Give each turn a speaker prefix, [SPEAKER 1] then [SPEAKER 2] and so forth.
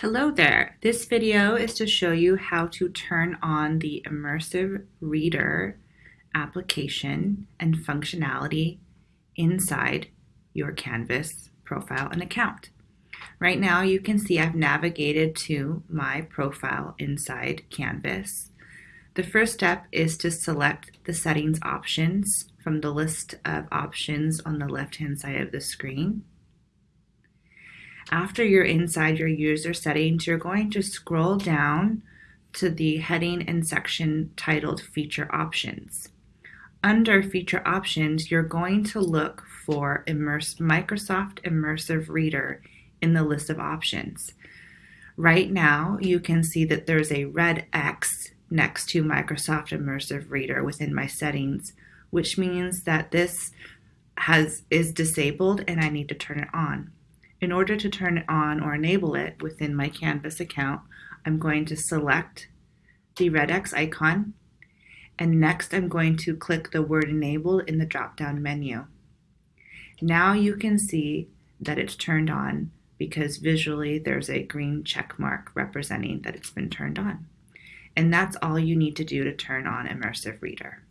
[SPEAKER 1] Hello there. This video is to show you how to turn on the Immersive Reader application and functionality inside your Canvas profile and account. Right now you can see I've navigated to my profile inside Canvas. The first step is to select the settings options from the list of options on the left hand side of the screen. After you're inside your user settings, you're going to scroll down to the heading and section titled Feature Options. Under Feature Options, you're going to look for Immerse, Microsoft Immersive Reader in the list of options. Right now, you can see that there's a red X next to Microsoft Immersive Reader within my settings, which means that this has is disabled and I need to turn it on. In order to turn it on or enable it within my Canvas account, I'm going to select the red X icon and next I'm going to click the word enabled in the drop-down menu. Now you can see that it's turned on because visually there's a green check mark representing that it's been turned on. And that's all you need to do to turn on Immersive Reader.